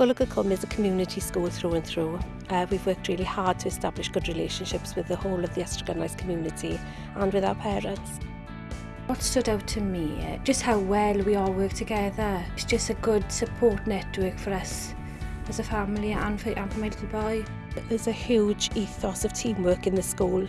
Gulliger Cum is a community school through and through. Uh, we've worked really hard to establish good relationships with the whole of the Estragonite community and with our parents. What stood out to me, uh, just how well we all work together. It's just a good support network for us as a family and for, and for my little boy. There's a huge ethos of teamwork in the school,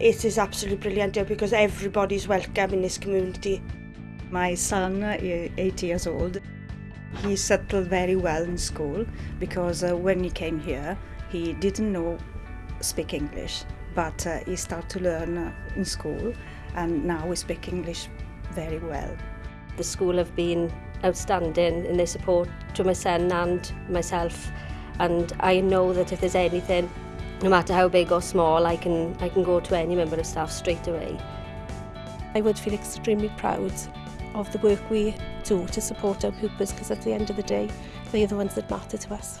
It is absolutely brilliant here because everybody's welcome in this community. My son, 8 years old, he settled very well in school because uh, when he came here, He didn't know speak English, but uh, he started to learn uh, in school and now we speak English very well. The school have been outstanding in their support to my son and myself and I know that if there's anything, no matter how big or small, I can, I can go to any member of staff straight away. I would feel extremely proud of the work we do to support our pupils because at the end of the day, they're the ones that matter to us.